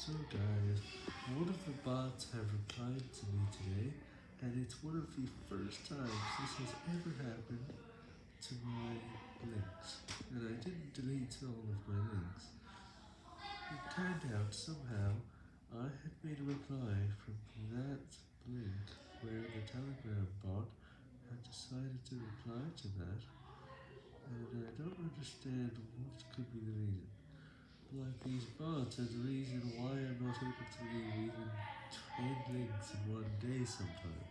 So guys, one of the bots have replied to me today, and it's one of the first times this has ever happened to my links, and I didn't delete all of my links. It turned out somehow I had made a reply from that link where the telegram bot had decided to reply to that, and I don't understand what could be the reason. Like these bots are the reason why not able to leave even 10 links in one day sometimes.